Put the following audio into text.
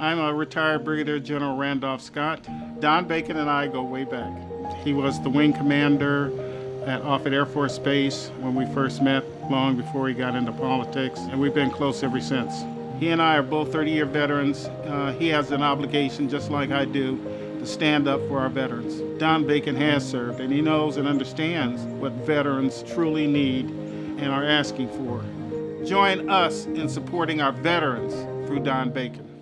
I'm a retired Brigadier General Randolph Scott. Don Bacon and I go way back. He was the wing commander at Offutt Air Force Base when we first met, long before he got into politics, and we've been close ever since. He and I are both 30-year veterans. Uh, he has an obligation, just like I do, to stand up for our veterans. Don Bacon has served, and he knows and understands what veterans truly need and are asking for. Join us in supporting our veterans through Don Bacon.